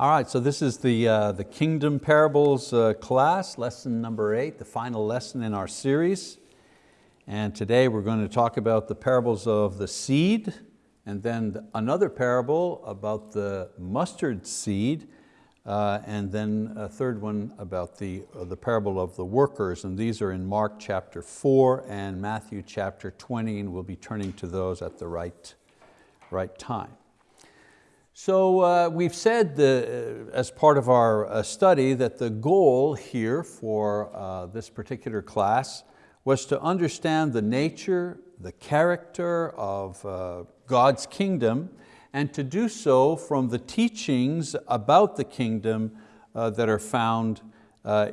All right, so this is the, uh, the Kingdom Parables uh, class, lesson number eight, the final lesson in our series. And today we're going to talk about the parables of the seed, and then another parable about the mustard seed, uh, and then a third one about the, uh, the parable of the workers, and these are in Mark chapter four and Matthew chapter 20, and we'll be turning to those at the right, right time. So uh, we've said the, uh, as part of our uh, study that the goal here for uh, this particular class was to understand the nature, the character of uh, God's kingdom and to do so from the teachings about the kingdom uh, that are found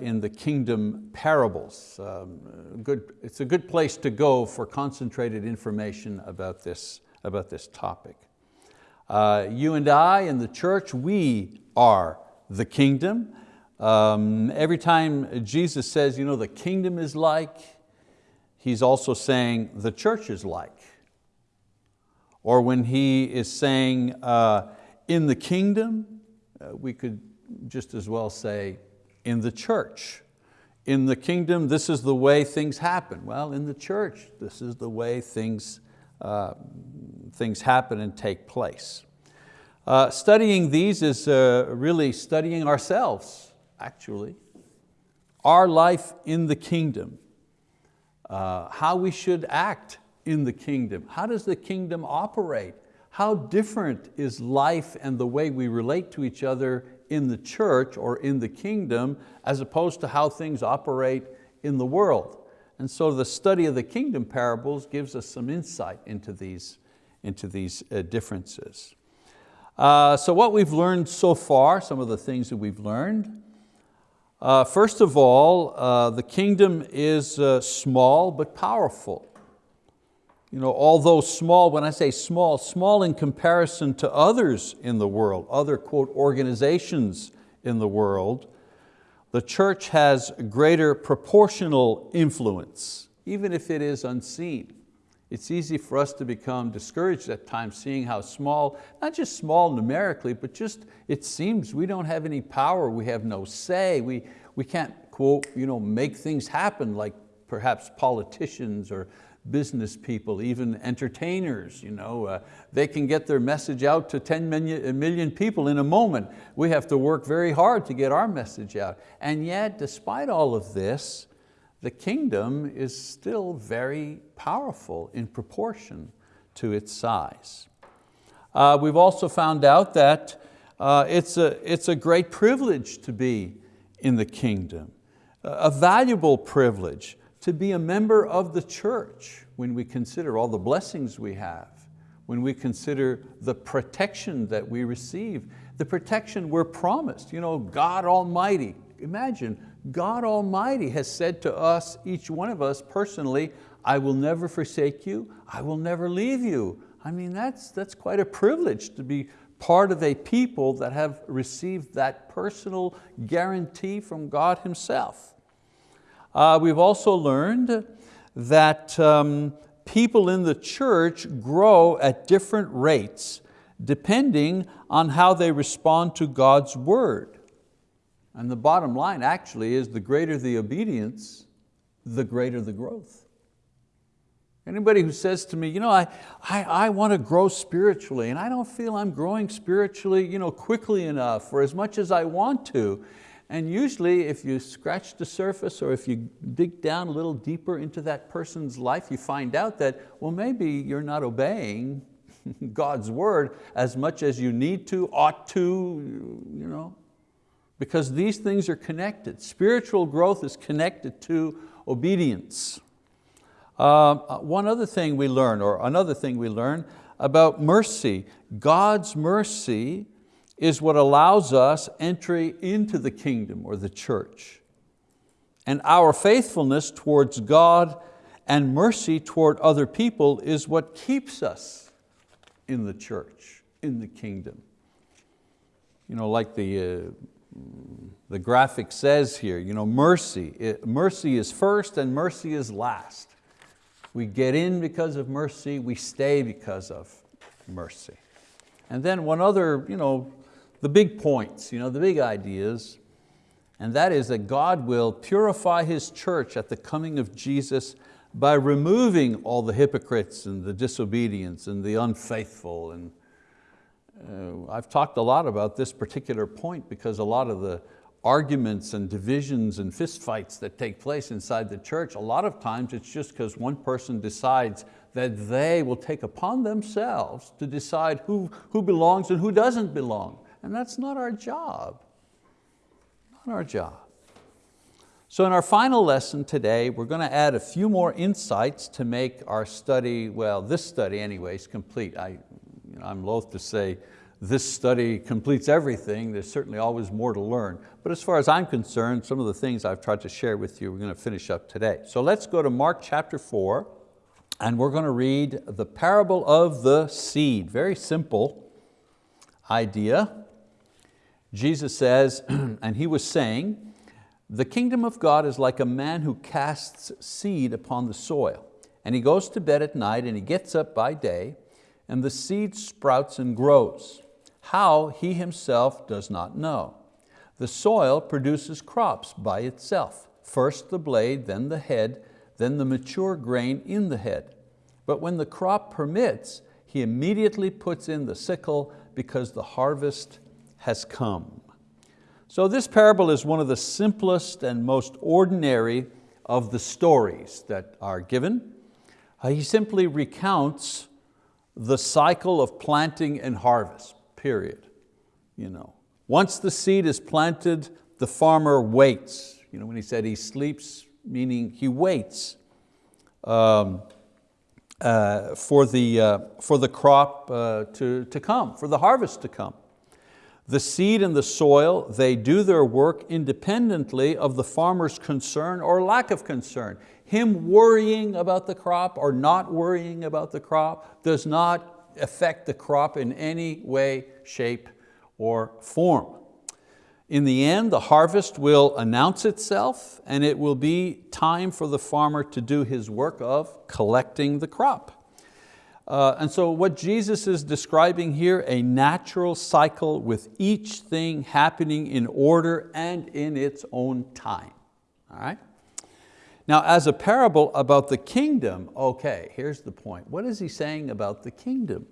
in the kingdom parables. Um, good, it's a good place to go for concentrated information about this, about this topic. Uh, you and I in the church, we are the kingdom. Um, every time Jesus says, you know, the kingdom is like, he's also saying the church is like. Or when he is saying uh, in the kingdom, uh, we could just as well say in the church. In the kingdom, this is the way things happen. Well, in the church, this is the way things uh, things happen and take place. Uh, studying these is uh, really studying ourselves, actually. Our life in the kingdom, uh, how we should act in the kingdom. How does the kingdom operate? How different is life and the way we relate to each other in the church or in the kingdom as opposed to how things operate in the world? And so the study of the kingdom parables gives us some insight into these, into these uh, differences. Uh, so what we've learned so far, some of the things that we've learned. Uh, first of all, uh, the kingdom is uh, small but powerful. You know, although small, when I say small, small in comparison to others in the world, other quote organizations in the world, the church has greater proportional influence, even if it is unseen. It's easy for us to become discouraged at times seeing how small, not just small numerically, but just it seems we don't have any power, we have no say, we, we can't, quote, you know, make things happen like perhaps politicians or business people, even entertainers. You know, uh, they can get their message out to 10 million, million people in a moment. We have to work very hard to get our message out. And yet, despite all of this, the kingdom is still very powerful in proportion to its size. Uh, we've also found out that uh, it's, a, it's a great privilege to be in the kingdom, a valuable privilege to be a member of the church when we consider all the blessings we have, when we consider the protection that we receive, the protection we're promised. You know, God Almighty, imagine God Almighty has said to us, each one of us personally, I will never forsake you, I will never leave you. I mean, that's, that's quite a privilege to be part of a people that have received that personal guarantee from God Himself. Uh, we've also learned that um, people in the church grow at different rates depending on how they respond to God's word. And the bottom line actually is the greater the obedience, the greater the growth. Anybody who says to me, you know, I, I, I want to grow spiritually and I don't feel I'm growing spiritually you know, quickly enough or as much as I want to. And usually if you scratch the surface or if you dig down a little deeper into that person's life, you find out that, well, maybe you're not obeying God's word as much as you need to, ought to, you know, because these things are connected. Spiritual growth is connected to obedience. Uh, one other thing we learn, or another thing we learn about mercy. God's mercy is what allows us entry into the kingdom or the church. And our faithfulness towards God and mercy toward other people is what keeps us in the church, in the kingdom. You know, like the, uh, the graphic says here, you know, mercy, it, mercy is first and mercy is last. We get in because of mercy, we stay because of mercy. And then one other, you know, the big points, you know, the big ideas, and that is that God will purify His church at the coming of Jesus by removing all the hypocrites and the disobedience and the unfaithful. And uh, I've talked a lot about this particular point because a lot of the arguments and divisions and fistfights that take place inside the church, a lot of times it's just because one person decides that they will take upon themselves to decide who, who belongs and who doesn't belong. And that's not our job, not our job. So in our final lesson today, we're going to add a few more insights to make our study, well, this study anyways, complete. I, you know, I'm loath to say this study completes everything. There's certainly always more to learn. But as far as I'm concerned, some of the things I've tried to share with you, we're going to finish up today. So let's go to Mark chapter four, and we're going to read the parable of the seed. Very simple idea. Jesus says, and he was saying, the kingdom of God is like a man who casts seed upon the soil. And he goes to bed at night and he gets up by day and the seed sprouts and grows. How he himself does not know. The soil produces crops by itself. First the blade, then the head, then the mature grain in the head. But when the crop permits, he immediately puts in the sickle because the harvest has come. So this parable is one of the simplest and most ordinary of the stories that are given. Uh, he simply recounts the cycle of planting and harvest, period. You know, once the seed is planted, the farmer waits. You know, when he said he sleeps, meaning he waits. Um, uh, for, the, uh, for the crop uh, to, to come, for the harvest to come. The seed and the soil, they do their work independently of the farmer's concern or lack of concern. Him worrying about the crop or not worrying about the crop does not affect the crop in any way, shape, or form. In the end, the harvest will announce itself and it will be time for the farmer to do his work of collecting the crop. Uh, and so what Jesus is describing here, a natural cycle with each thing happening in order and in its own time. All right? Now as a parable about the kingdom, okay, here's the point. What is he saying about the kingdom?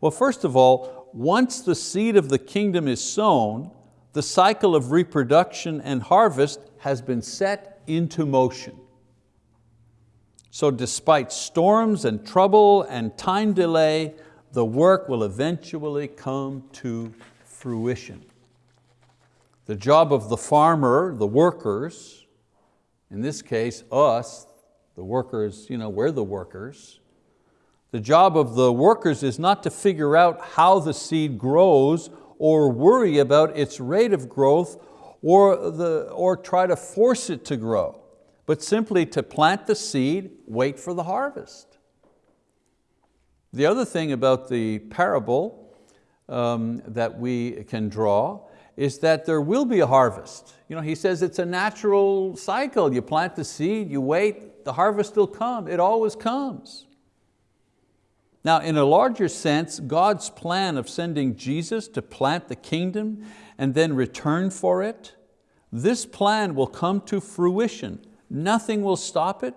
Well, first of all, once the seed of the kingdom is sown, the cycle of reproduction and harvest has been set into motion. So despite storms and trouble and time delay, the work will eventually come to fruition. The job of the farmer, the workers, in this case us, the workers, you know, we're the workers. The job of the workers is not to figure out how the seed grows or worry about its rate of growth or, the, or try to force it to grow but simply to plant the seed, wait for the harvest. The other thing about the parable um, that we can draw is that there will be a harvest. You know, he says it's a natural cycle. You plant the seed, you wait, the harvest will come. It always comes. Now, in a larger sense, God's plan of sending Jesus to plant the kingdom and then return for it, this plan will come to fruition Nothing will stop it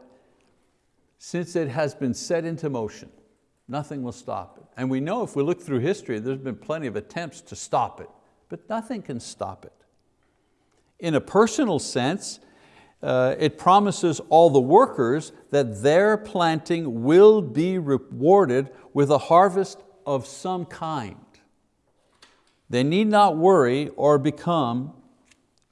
since it has been set into motion. Nothing will stop it. And we know if we look through history, there's been plenty of attempts to stop it, but nothing can stop it. In a personal sense, uh, it promises all the workers that their planting will be rewarded with a harvest of some kind. They need not worry or become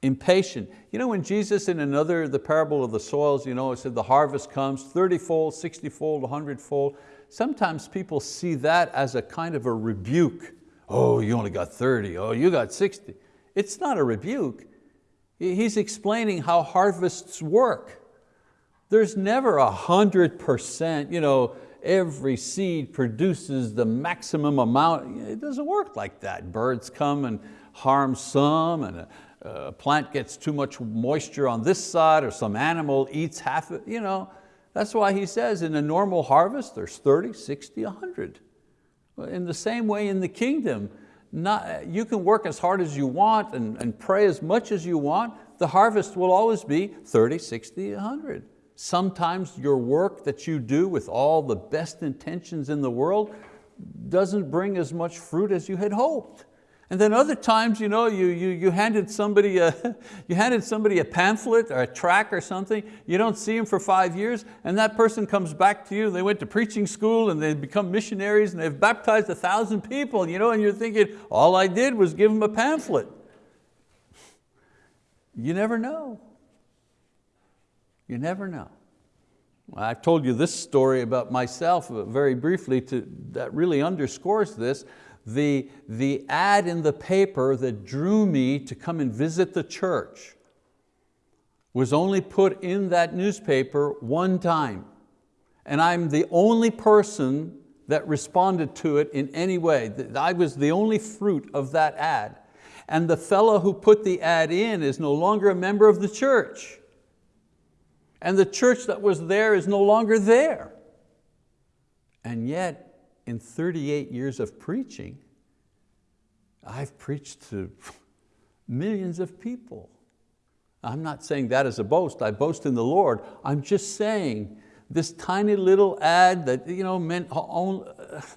impatient. You know when Jesus in another, the parable of the soils, you know, it said the harvest comes 30-fold, 60-fold, 100-fold. Sometimes people see that as a kind of a rebuke. Oh, you only got 30, oh, you got 60. It's not a rebuke. He's explaining how harvests work. There's never a hundred percent, you know, every seed produces the maximum amount. It doesn't work like that. Birds come and harm some, and uh, a plant gets too much moisture on this side or some animal eats half it, you know. That's why he says in a normal harvest there's 30, 60, 100. In the same way in the kingdom, not, you can work as hard as you want and, and pray as much as you want, the harvest will always be 30, 60, 100. Sometimes your work that you do with all the best intentions in the world doesn't bring as much fruit as you had hoped. And then other times, you, know, you, you, you, handed somebody a, you handed somebody a pamphlet or a track or something, you don't see them for five years, and that person comes back to you, they went to preaching school and they become missionaries and they've baptized a thousand people, you know, and you're thinking, all I did was give them a pamphlet. You never know. You never know. I've told you this story about myself uh, very briefly to, that really underscores this the, the ad in the paper that drew me to come and visit the church was only put in that newspaper one time. And I'm the only person that responded to it in any way. I was the only fruit of that ad. And the fellow who put the ad in is no longer a member of the church. And the church that was there is no longer there. And yet in 38 years of preaching, I've preached to millions of people. I'm not saying that as a boast, I boast in the Lord. I'm just saying this tiny little ad that you know, meant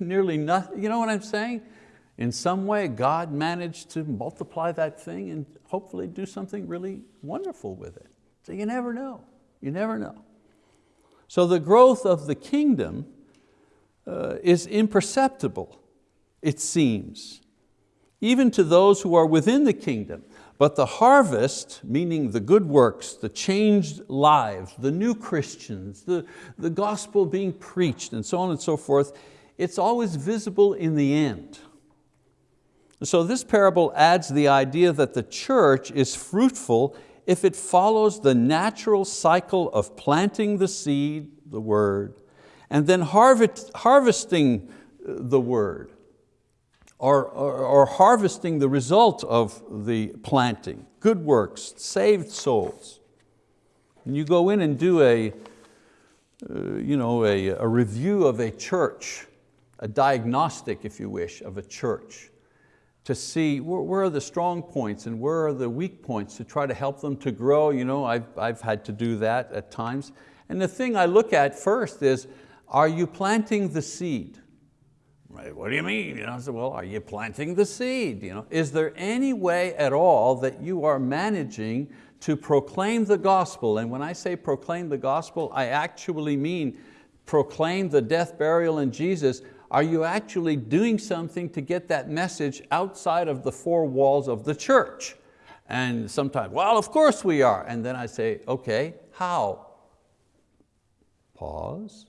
nearly nothing, you know what I'm saying? In some way, God managed to multiply that thing and hopefully do something really wonderful with it. So you never know, you never know. So the growth of the kingdom uh, is imperceptible, it seems, even to those who are within the kingdom. But the harvest, meaning the good works, the changed lives, the new Christians, the, the gospel being preached and so on and so forth, it's always visible in the end. So this parable adds the idea that the church is fruitful if it follows the natural cycle of planting the seed, the word, and then harvest, harvesting the word or, or, or, harvesting the result of the planting, good works, saved souls. And you go in and do a, uh, you know, a, a review of a church, a diagnostic, if you wish, of a church to see where, where, are the strong points and where are the weak points to try to help them to grow. You know, I've, I've had to do that at times. And the thing I look at first is, are you planting the seed? Right, what do you mean? You know, I said, well, are you planting the seed? You know, is there any way at all that you are managing to proclaim the gospel? And when I say proclaim the gospel, I actually mean proclaim the death, burial, and Jesus. Are you actually doing something to get that message outside of the four walls of the church? And sometimes, well, of course we are. And then I say, okay, how? Pause.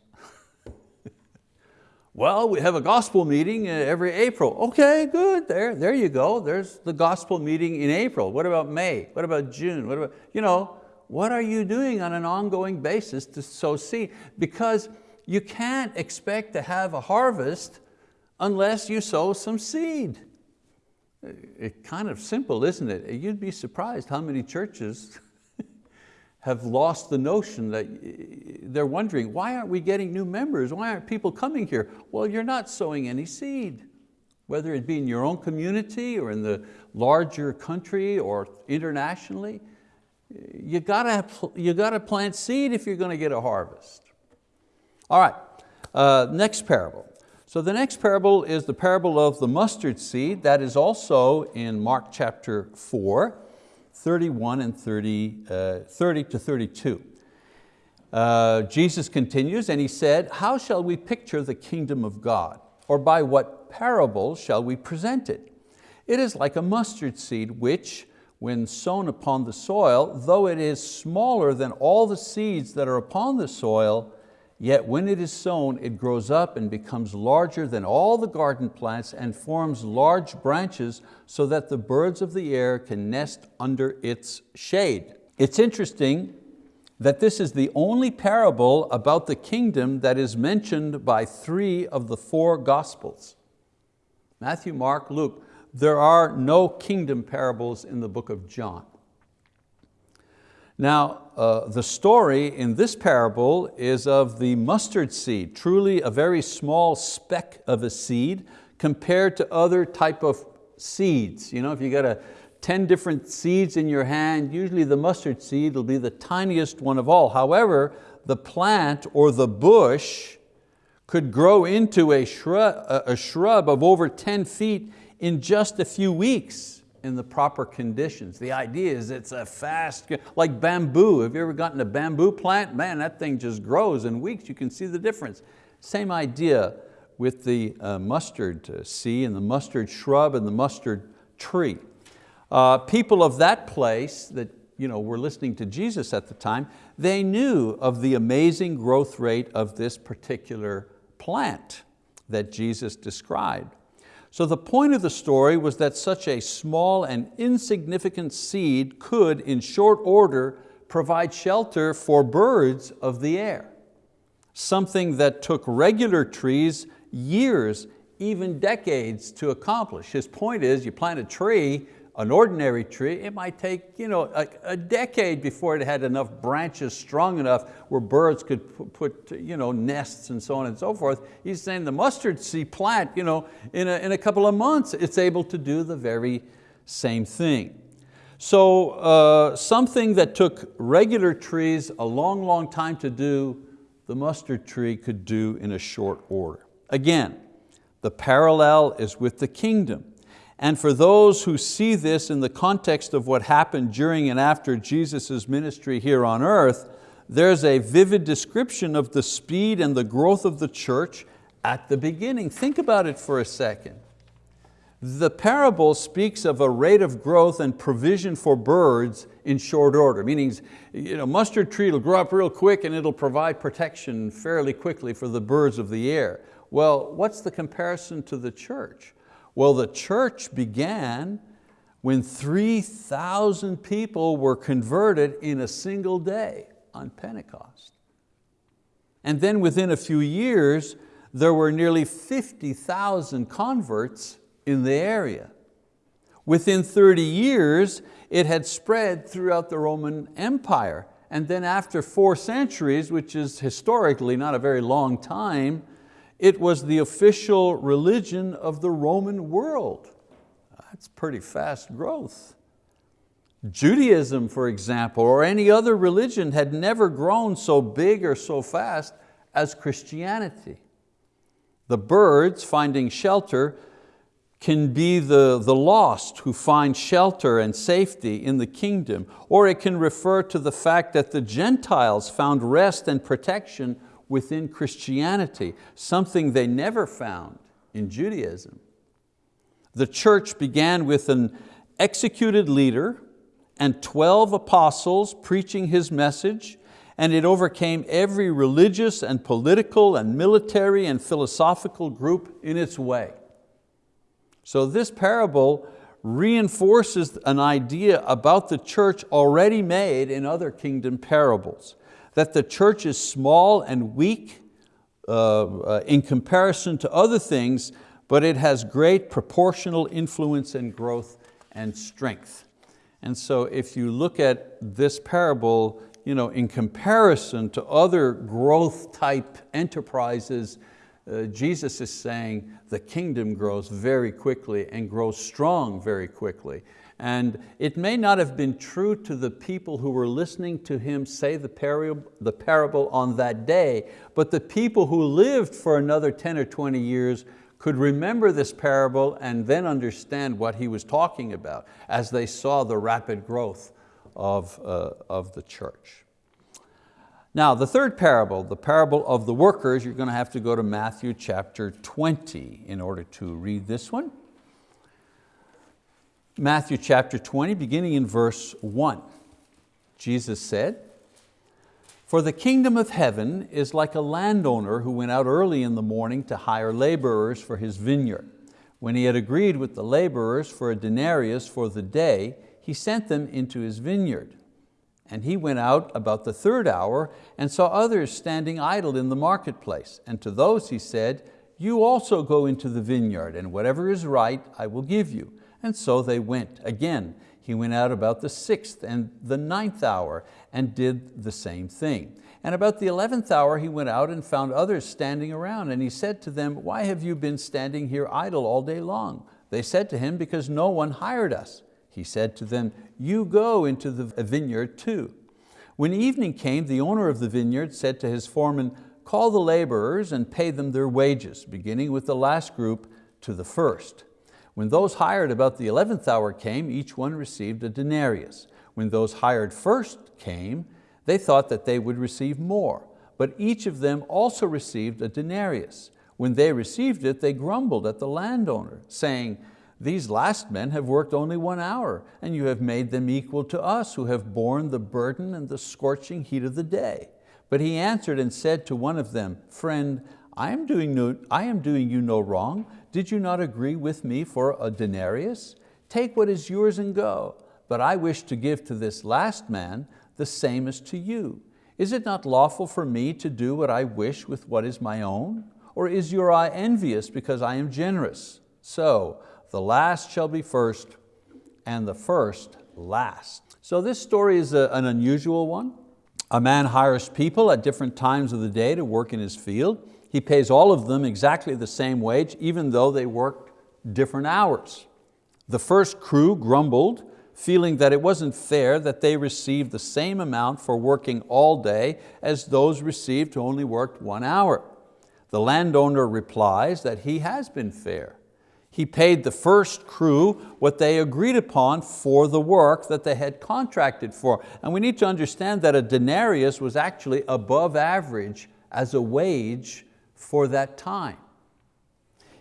Well, we have a gospel meeting uh, every April. Okay, good, there, there you go. There's the gospel meeting in April. What about May? What about June? What about, you know, what are you doing on an ongoing basis to sow seed? Because you can't expect to have a harvest unless you sow some seed. It's kind of simple, isn't it? You'd be surprised how many churches have lost the notion that eh, eh, they're wondering, why aren't we getting new members? Why aren't people coming here? Well, you're not sowing any seed. Whether it be in your own community or in the larger country or internationally, eh, you gotta, you gotta plant seed if you're going to get a harvest. All right, uh, next parable. So the next parable is the parable of the mustard seed. That is also in Mark chapter four. 31 and 30, uh, 30 to 32. Uh, Jesus continues and he said, how shall we picture the kingdom of God? Or by what parable shall we present it? It is like a mustard seed which, when sown upon the soil, though it is smaller than all the seeds that are upon the soil, Yet when it is sown, it grows up and becomes larger than all the garden plants and forms large branches so that the birds of the air can nest under its shade. It's interesting that this is the only parable about the kingdom that is mentioned by three of the four gospels. Matthew, Mark, Luke. There are no kingdom parables in the book of John. Now, uh, the story in this parable is of the mustard seed, truly a very small speck of a seed compared to other type of seeds. You know, if you got a 10 different seeds in your hand, usually the mustard seed will be the tiniest one of all. However, the plant or the bush could grow into a shrub, a shrub of over 10 feet in just a few weeks in the proper conditions. The idea is it's a fast, like bamboo. Have you ever gotten a bamboo plant? Man, that thing just grows in weeks. You can see the difference. Same idea with the uh, mustard uh, seed and the mustard shrub and the mustard tree. Uh, people of that place that you know, were listening to Jesus at the time, they knew of the amazing growth rate of this particular plant that Jesus described. So the point of the story was that such a small and insignificant seed could, in short order, provide shelter for birds of the air. Something that took regular trees years, even decades to accomplish. His point is you plant a tree an ordinary tree, it might take you know, a, a, decade before it had enough branches strong enough where birds could put you know, nests and so on and so forth. He's saying the mustard seed plant, you know, in, a, in a couple of months, it's able to do the very same thing. So uh, something that took regular trees a long, long time to do, the mustard tree could do in a short order. Again, the parallel is with the kingdom. And for those who see this in the context of what happened during and after Jesus' ministry here on earth, there's a vivid description of the speed and the growth of the church at the beginning. Think about it for a second. The parable speaks of a rate of growth and provision for birds in short order, meaning you know, mustard tree will grow up real quick and it'll provide protection fairly quickly for the birds of the air. Well, what's the comparison to the church? Well, the church began when 3,000 people were converted in a single day on Pentecost. And then within a few years, there were nearly 50,000 converts in the area. Within 30 years, it had spread throughout the Roman Empire. And then after four centuries, which is historically not a very long time, it was the official religion of the Roman world. That's pretty fast growth. Judaism, for example, or any other religion had never grown so big or so fast as Christianity. The birds finding shelter can be the, the lost who find shelter and safety in the kingdom, or it can refer to the fact that the Gentiles found rest and protection within Christianity, something they never found in Judaism. The church began with an executed leader and 12 apostles preaching his message, and it overcame every religious and political and military and philosophical group in its way. So this parable reinforces an idea about the church already made in other kingdom parables that the church is small and weak uh, uh, in comparison to other things, but it has great proportional influence and growth and strength. And so if you look at this parable you know, in comparison to other growth type enterprises, uh, Jesus is saying the kingdom grows very quickly and grows strong very quickly. And it may not have been true to the people who were listening to him say the parable, the parable on that day, but the people who lived for another 10 or 20 years could remember this parable and then understand what he was talking about as they saw the rapid growth of, uh, of the church. Now the third parable, the parable of the workers, you're going to have to go to Matthew chapter 20 in order to read this one. Matthew chapter 20, beginning in verse 1. Jesus said, For the kingdom of heaven is like a landowner who went out early in the morning to hire laborers for his vineyard. When he had agreed with the laborers for a denarius for the day, he sent them into his vineyard. And he went out about the third hour and saw others standing idle in the marketplace. And to those he said, you also go into the vineyard, and whatever is right I will give you. And so they went. Again, he went out about the sixth and the ninth hour and did the same thing. And about the eleventh hour he went out and found others standing around and he said to them, why have you been standing here idle all day long? They said to him, because no one hired us. He said to them, you go into the vineyard too. When evening came, the owner of the vineyard said to his foreman, call the laborers and pay them their wages, beginning with the last group to the first. When those hired about the 11th hour came, each one received a denarius. When those hired first came, they thought that they would receive more, but each of them also received a denarius. When they received it, they grumbled at the landowner, saying, these last men have worked only one hour, and you have made them equal to us who have borne the burden and the scorching heat of the day. But he answered and said to one of them, Friend, I am doing, no, I am doing you no wrong. Did you not agree with me for a denarius? Take what is yours and go. But I wish to give to this last man the same as to you. Is it not lawful for me to do what I wish with what is my own? Or is your eye envious because I am generous? So the last shall be first, and the first last. So this story is a, an unusual one. A man hires people at different times of the day to work in his field. He pays all of them exactly the same wage, even though they worked different hours. The first crew grumbled, feeling that it wasn't fair that they received the same amount for working all day as those received who only worked one hour. The landowner replies that he has been fair. He paid the first crew what they agreed upon for the work that they had contracted for. And we need to understand that a denarius was actually above average as a wage for that time.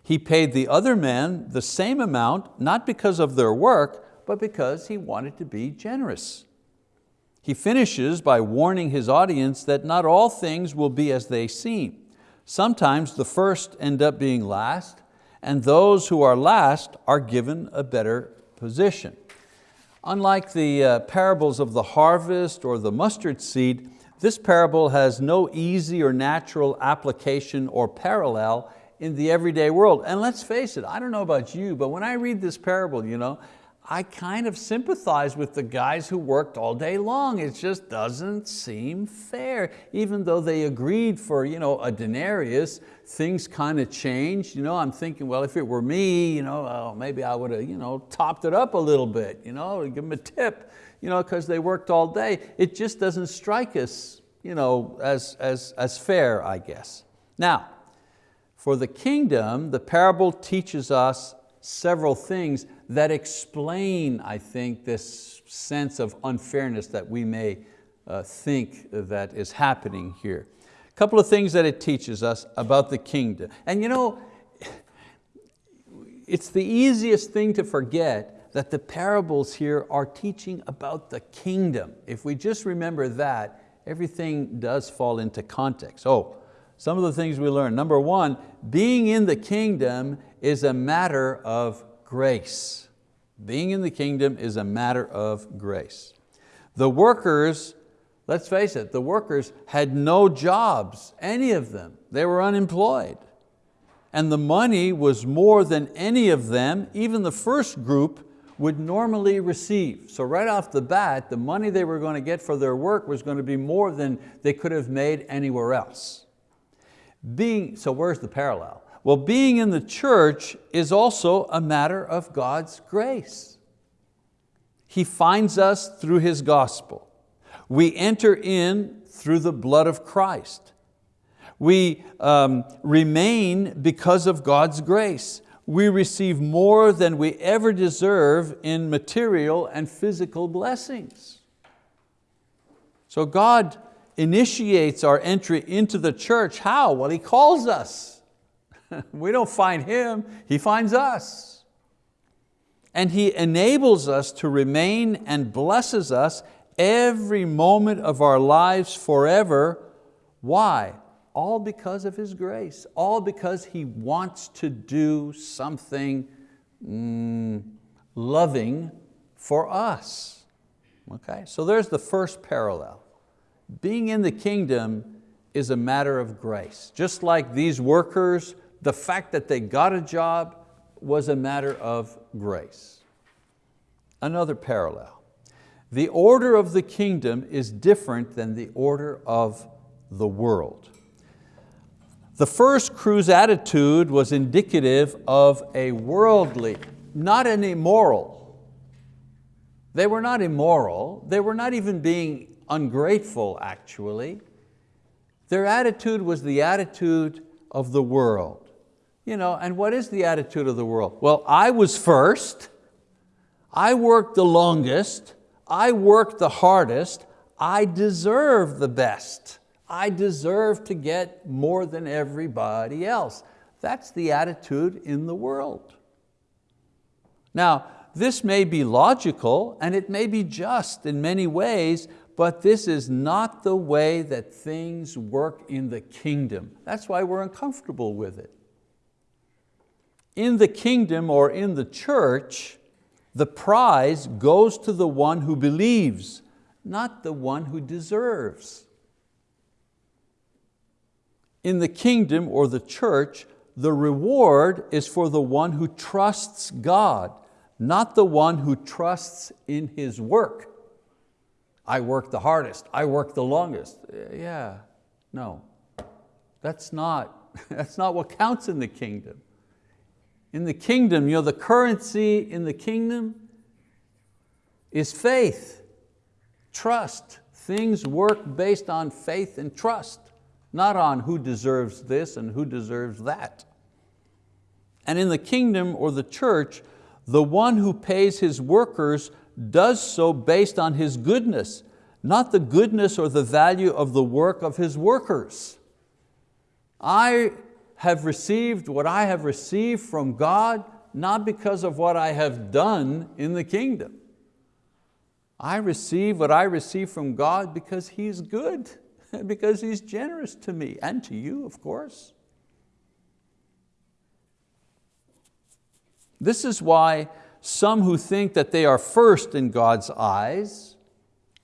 He paid the other men the same amount, not because of their work, but because he wanted to be generous. He finishes by warning his audience that not all things will be as they seem. Sometimes the first end up being last, and those who are last are given a better position. Unlike the uh, parables of the harvest or the mustard seed, this parable has no easy or natural application or parallel in the everyday world. And let's face it, I don't know about you, but when I read this parable, you know, I kind of sympathize with the guys who worked all day long. It just doesn't seem fair. Even though they agreed for you know, a denarius, things kind of changed. You know, I'm thinking, well, if it were me, you know, oh, maybe I would have you know, topped it up a little bit, you know, give them a tip, you know, because they worked all day. It just doesn't strike us you know, as, as, as fair, I guess. Now, for the kingdom, the parable teaches us several things that explain, I think, this sense of unfairness that we may uh, think that is happening here. A couple of things that it teaches us about the kingdom. And you know, it's the easiest thing to forget that the parables here are teaching about the kingdom. If we just remember that, everything does fall into context. Oh, some of the things we learn. Number one, being in the kingdom is a matter of grace. Being in the kingdom is a matter of grace. The workers, let's face it, the workers had no jobs, any of them. They were unemployed. And the money was more than any of them, even the first group, would normally receive. So right off the bat, the money they were going to get for their work was going to be more than they could have made anywhere else. Being, so where's the parallel? Well, being in the church is also a matter of God's grace. He finds us through His gospel. We enter in through the blood of Christ. We um, remain because of God's grace. We receive more than we ever deserve in material and physical blessings. So God initiates our entry into the church. How? Well, He calls us. we don't find Him, He finds us. And He enables us to remain and blesses us every moment of our lives forever. Why? All because of His grace, all because He wants to do something mm, loving for us. Okay, so there's the first parallel. Being in the kingdom is a matter of grace. Just like these workers the fact that they got a job was a matter of grace. Another parallel. The order of the kingdom is different than the order of the world. The first crew's attitude was indicative of a worldly not an immoral. They were not immoral. They were not even being ungrateful, actually. Their attitude was the attitude of the world. You know, and what is the attitude of the world? Well, I was first, I worked the longest, I worked the hardest, I deserve the best. I deserve to get more than everybody else. That's the attitude in the world. Now, this may be logical and it may be just in many ways, but this is not the way that things work in the kingdom. That's why we're uncomfortable with it. In the kingdom or in the church, the prize goes to the one who believes, not the one who deserves. In the kingdom or the church, the reward is for the one who trusts God, not the one who trusts in his work. I work the hardest, I work the longest. Uh, yeah, no, that's not, that's not what counts in the kingdom. In the kingdom, you know, the currency in the kingdom is faith, trust. Things work based on faith and trust, not on who deserves this and who deserves that. And in the kingdom or the church, the one who pays his workers does so based on his goodness, not the goodness or the value of the work of his workers. I have received what I have received from God, not because of what I have done in the kingdom. I receive what I receive from God because He's good, because He's generous to me and to you, of course. This is why some who think that they are first in God's eyes,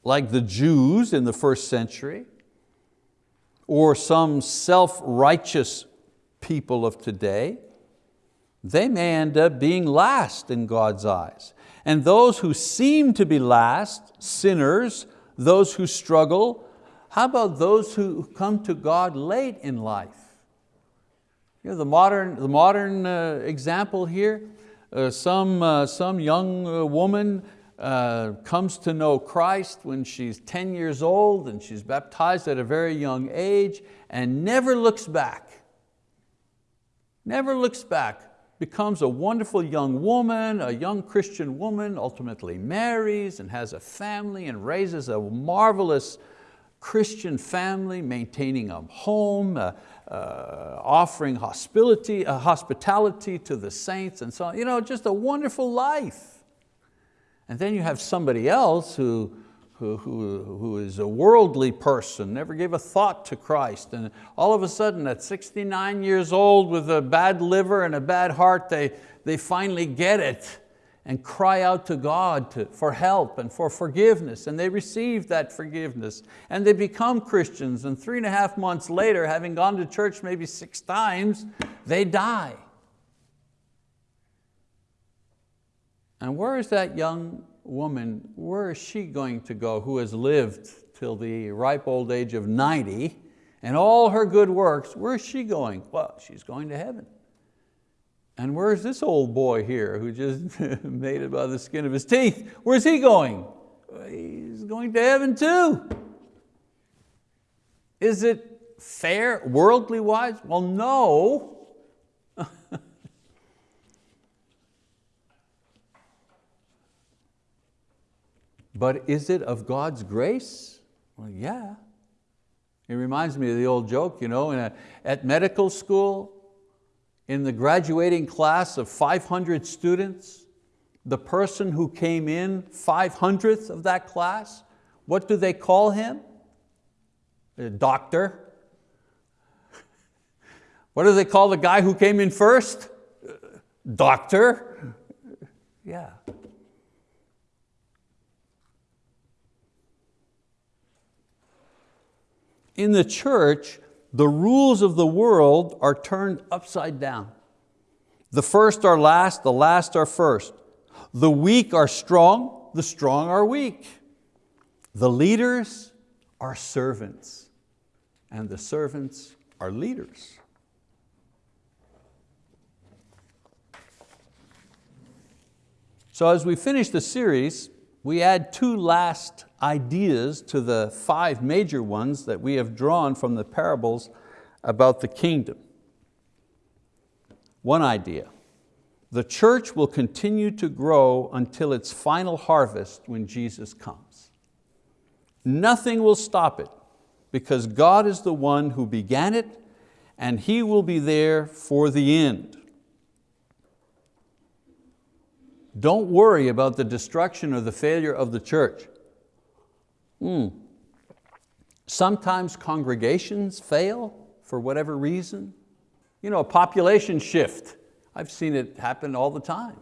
like the Jews in the first century, or some self-righteous people of today, they may end up being last in God's eyes. And those who seem to be last, sinners, those who struggle, how about those who come to God late in life? You know, the modern, the modern uh, example here, uh, some, uh, some young uh, woman uh, comes to know Christ when she's 10 years old and she's baptized at a very young age and never looks back. Never looks back, becomes a wonderful young woman, a young Christian woman, ultimately marries and has a family and raises a marvelous Christian family, maintaining a home, uh, uh, offering hospitality, uh, hospitality to the saints and so on. You know, just a wonderful life. And then you have somebody else who, who, who, who is a worldly person, never gave a thought to Christ, and all of a sudden at 69 years old with a bad liver and a bad heart, they, they finally get it and cry out to God to, for help and for forgiveness, and they receive that forgiveness, and they become Christians, and three and a half months later, having gone to church maybe six times, they die. And where is that young woman, where is she going to go who has lived till the ripe old age of 90, and all her good works, where is she going? Well, she's going to heaven. And where's this old boy here who just made it by the skin of his teeth? Where's he going? He's going to heaven too. Is it fair, worldly wise? Well, no. but is it of God's grace? Well, yeah. It reminds me of the old joke, you know, a, at medical school, in the graduating class of 500 students, the person who came in 500th of that class, what do they call him? A doctor. What do they call the guy who came in first? Doctor. Yeah. In the church, the rules of the world are turned upside down. The first are last, the last are first. The weak are strong, the strong are weak. The leaders are servants, and the servants are leaders. So as we finish the series, we add two last ideas to the five major ones that we have drawn from the parables about the kingdom. One idea, the church will continue to grow until its final harvest when Jesus comes. Nothing will stop it because God is the one who began it and He will be there for the end. Don't worry about the destruction or the failure of the church. Mm. Sometimes congregations fail for whatever reason. You know, a population shift. I've seen it happen all the time.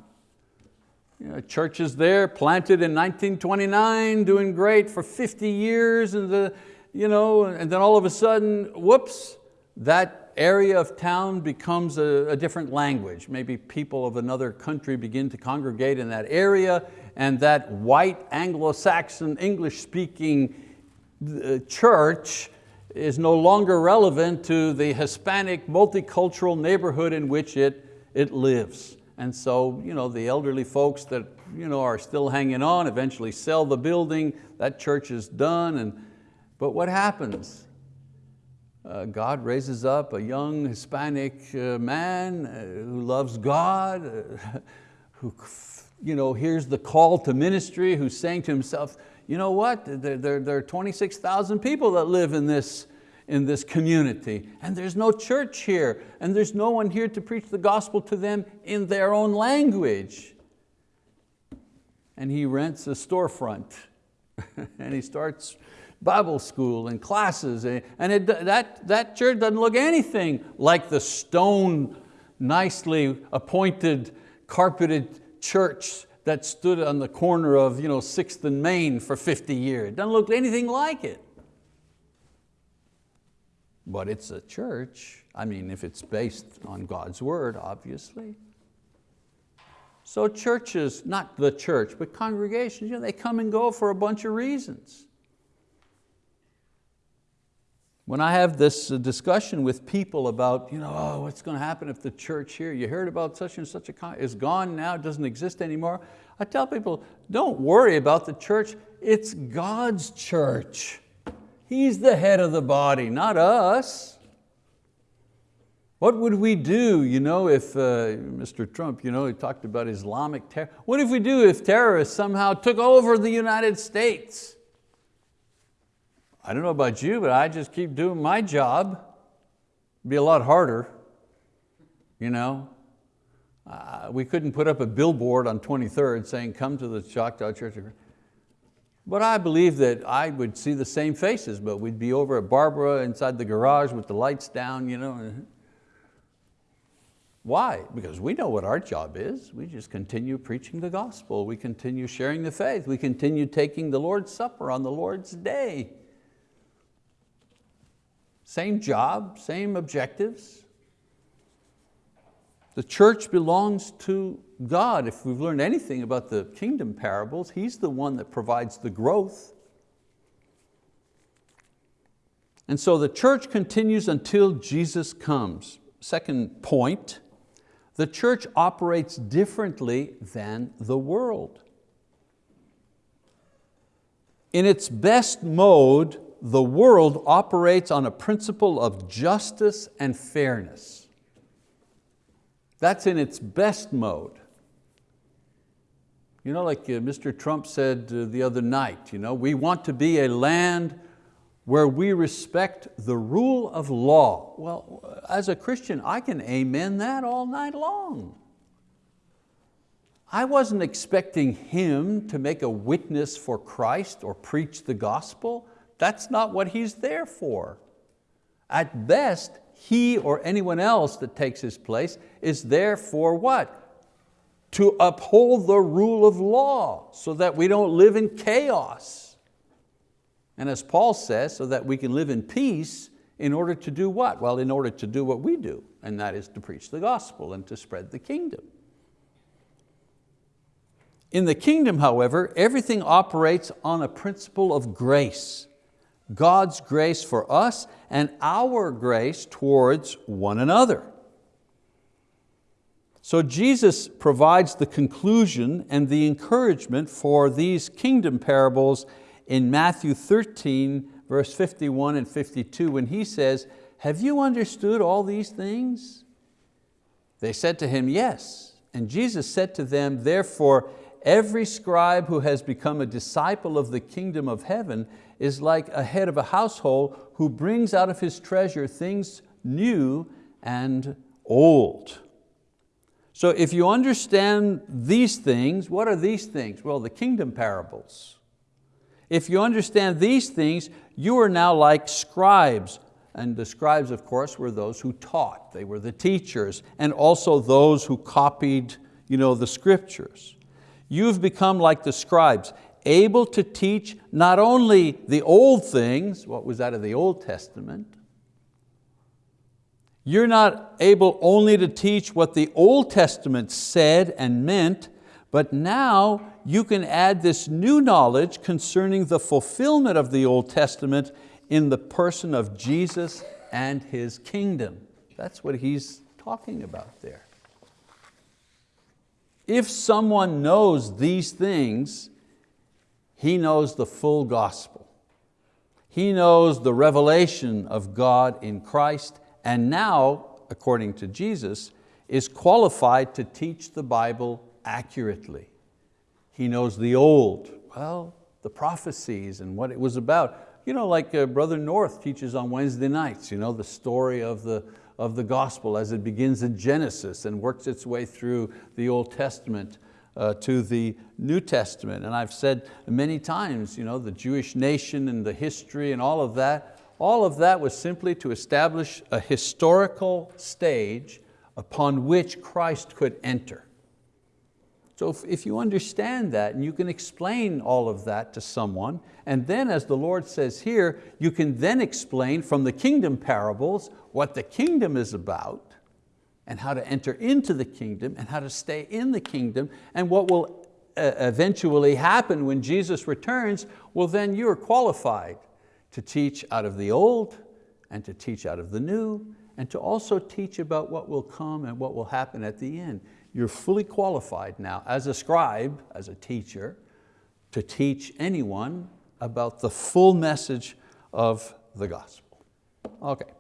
You know, churches there planted in 1929, doing great for 50 years, and, the, you know, and then all of a sudden, whoops, that area of town becomes a, a, different language. Maybe people of another country begin to congregate in that area and that white Anglo-Saxon English-speaking uh, church is no longer relevant to the Hispanic multicultural neighborhood in which it, it lives. And so you know, the elderly folks that you know, are still hanging on eventually sell the building, that church is done. And, but what happens? Uh, God raises up a young Hispanic uh, man uh, who loves God, uh, who you know, hears the call to ministry, who's saying to himself, you know what, there, there, there are 26,000 people that live in this, in this community and there's no church here and there's no one here to preach the gospel to them in their own language. And he rents a storefront and he starts Bible school and classes, and it, that, that church doesn't look anything like the stone, nicely appointed, carpeted church that stood on the corner of you know, 6th and Main for 50 years. It doesn't look anything like it. But it's a church, I mean, if it's based on God's word, obviously. So churches, not the church, but congregations, you know, they come and go for a bunch of reasons. When I have this uh, discussion with people about, you know, oh, what's going to happen if the church here, you heard about such and such a, con is gone now, doesn't exist anymore. I tell people, don't worry about the church, it's God's church. He's the head of the body, not us. What would we do you know, if, uh, Mr. Trump, you know, he talked about Islamic terror. What if we do if terrorists somehow took over the United States? I don't know about you, but I just keep doing my job. It'd be a lot harder, you know. Uh, we couldn't put up a billboard on 23rd saying, come to the Choctaw Church. But I believe that I would see the same faces, but we'd be over at Barbara inside the garage with the lights down. You know. Why? Because we know what our job is. We just continue preaching the gospel. We continue sharing the faith. We continue taking the Lord's Supper on the Lord's day. Same job, same objectives. The church belongs to God. If we've learned anything about the kingdom parables, He's the one that provides the growth. And so the church continues until Jesus comes. Second point, the church operates differently than the world. In its best mode, the world operates on a principle of justice and fairness. That's in its best mode. You know, like uh, Mr. Trump said uh, the other night, you know, we want to be a land where we respect the rule of law. Well, as a Christian, I can amen that all night long. I wasn't expecting him to make a witness for Christ or preach the gospel. That's not what he's there for. At best, he or anyone else that takes his place is there for what? To uphold the rule of law so that we don't live in chaos. And as Paul says, so that we can live in peace in order to do what? Well, in order to do what we do, and that is to preach the gospel and to spread the kingdom. In the kingdom, however, everything operates on a principle of grace. God's grace for us and our grace towards one another. So Jesus provides the conclusion and the encouragement for these kingdom parables in Matthew 13, verse 51 and 52, when he says, have you understood all these things? They said to him, yes. And Jesus said to them, therefore, every scribe who has become a disciple of the kingdom of heaven is like a head of a household who brings out of his treasure things new and old. So if you understand these things, what are these things? Well, the kingdom parables. If you understand these things, you are now like scribes. And the scribes, of course, were those who taught. They were the teachers and also those who copied you know, the scriptures. You've become like the scribes, able to teach not only the old things, what was that of the Old Testament, you're not able only to teach what the Old Testament said and meant, but now you can add this new knowledge concerning the fulfillment of the Old Testament in the person of Jesus and His kingdom. That's what he's talking about there. If someone knows these things, he knows the full gospel. He knows the revelation of God in Christ and now, according to Jesus, is qualified to teach the Bible accurately. He knows the old, well, the prophecies and what it was about. You know, like uh, Brother North teaches on Wednesday nights, you know, the story of the, of the gospel as it begins in Genesis and works its way through the Old Testament uh, to the New Testament. And I've said many times, you know, the Jewish nation and the history and all of that, all of that was simply to establish a historical stage upon which Christ could enter. So if, if, you understand that and you can explain all of that to someone, and then as the Lord says here, you can then explain from the kingdom parables what the kingdom is about and how to enter into the kingdom and how to stay in the kingdom and what will uh, eventually happen when Jesus returns, well then you're qualified to teach out of the old and to teach out of the new and to also teach about what will come and what will happen at the end. You're fully qualified now as a scribe, as a teacher, to teach anyone about the full message of the gospel. Okay,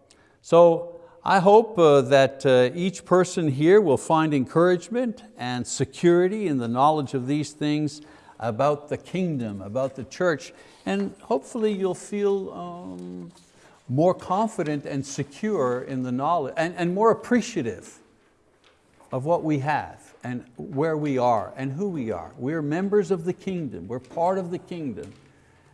so I hope uh, that uh, each person here will find encouragement and security in the knowledge of these things about the kingdom, about the church, and hopefully you'll feel um, more confident and secure in the knowledge, and, and more appreciative of what we have and where we are and who we are. We're members of the kingdom, we're part of the kingdom,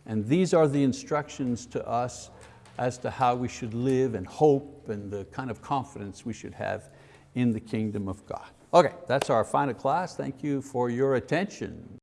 and these are the instructions to us as to how we should live and hope and the kind of confidence we should have in the kingdom of God. Okay, that's our final class. Thank you for your attention.